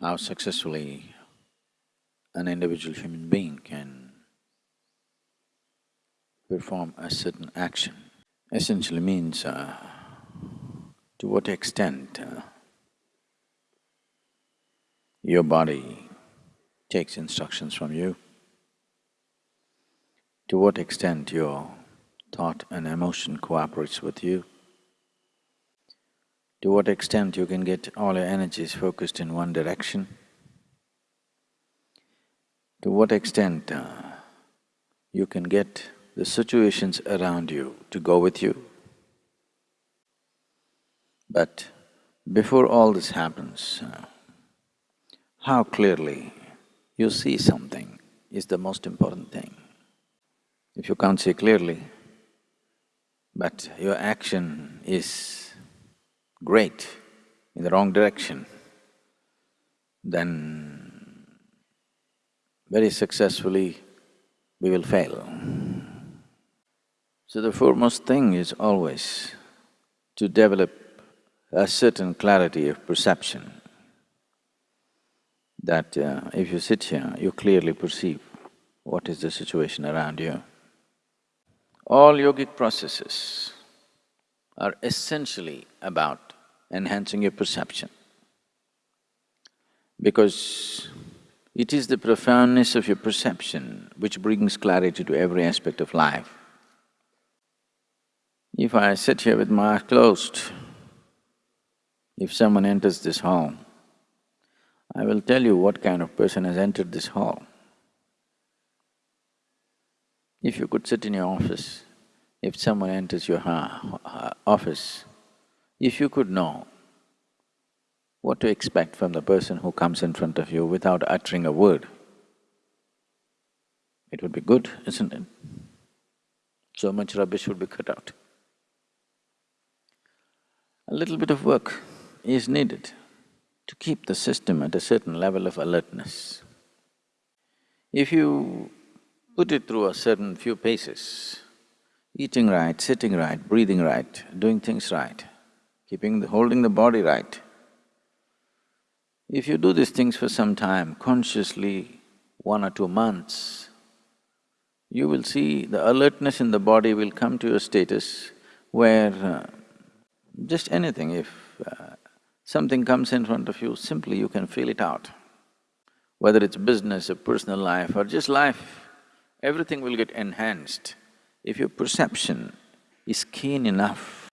how successfully an individual human being can perform a certain action essentially means uh, to what extent uh, your body takes instructions from you, to what extent your thought and emotion cooperates with you, to what extent you can get all your energies focused in one direction, to what extent uh, you can get the situations around you to go with you. But before all this happens, uh, how clearly you see something is the most important thing. If you can't see clearly, but your action is great in the wrong direction, then very successfully we will fail. So the foremost thing is always to develop a certain clarity of perception that uh, if you sit here, you clearly perceive what is the situation around you. All yogic processes are essentially about enhancing your perception because it is the profoundness of your perception which brings clarity to every aspect of life. If I sit here with my eyes closed, if someone enters this hall, I will tell you what kind of person has entered this hall. If you could sit in your office, if someone enters your office, if you could know what to expect from the person who comes in front of you without uttering a word, it would be good, isn't it? So much rubbish would be cut out. A little bit of work is needed to keep the system at a certain level of alertness. If you put it through a certain few paces, eating right, sitting right, breathing right, doing things right, keeping the… holding the body right, if you do these things for some time, consciously, one or two months, you will see the alertness in the body will come to a status where uh, just anything, if uh, something comes in front of you, simply you can feel it out. Whether it's business or personal life or just life, everything will get enhanced if your perception is keen enough